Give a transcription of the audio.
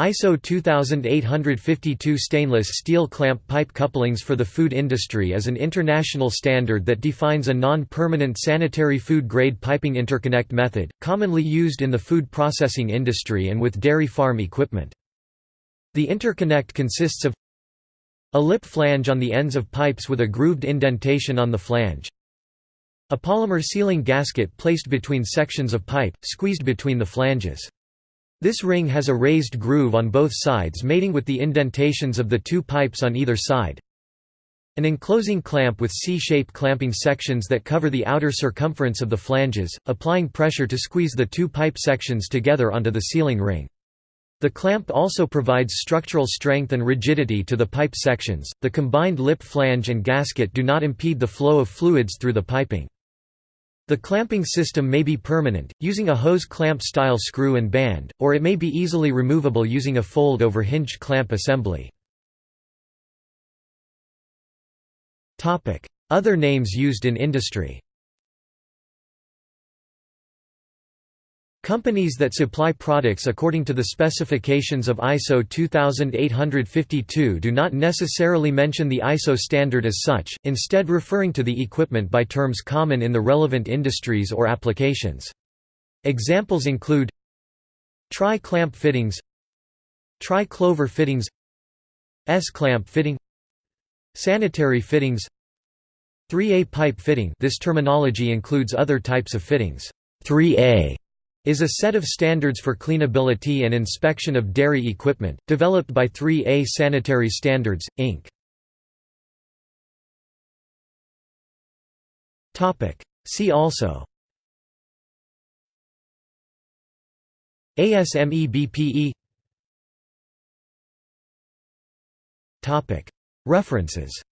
ISO 2852 stainless steel clamp pipe couplings for the food industry is an international standard that defines a non-permanent sanitary food-grade piping interconnect method, commonly used in the food processing industry and with dairy farm equipment. The interconnect consists of a lip flange on the ends of pipes with a grooved indentation on the flange, a polymer sealing gasket placed between sections of pipe, squeezed between the flanges. This ring has a raised groove on both sides mating with the indentations of the two pipes on either side. An enclosing clamp with C-shaped clamping sections that cover the outer circumference of the flanges, applying pressure to squeeze the two pipe sections together onto the sealing ring. The clamp also provides structural strength and rigidity to the pipe sections. The combined lip flange and gasket do not impede the flow of fluids through the piping. The clamping system may be permanent, using a hose clamp style screw and band, or it may be easily removable using a fold-over hinged clamp assembly. Other names used in industry Companies that supply products according to the specifications of ISO 2852 do not necessarily mention the ISO standard as such, instead referring to the equipment by terms common in the relevant industries or applications. Examples include Tri-clamp fittings Tri-clover fittings S-clamp fitting Sanitary fittings 3A pipe fitting this terminology includes other types of fittings 3A is a set of standards for cleanability and inspection of dairy equipment, developed by 3A Sanitary Standards, Inc. See also ASME BPE References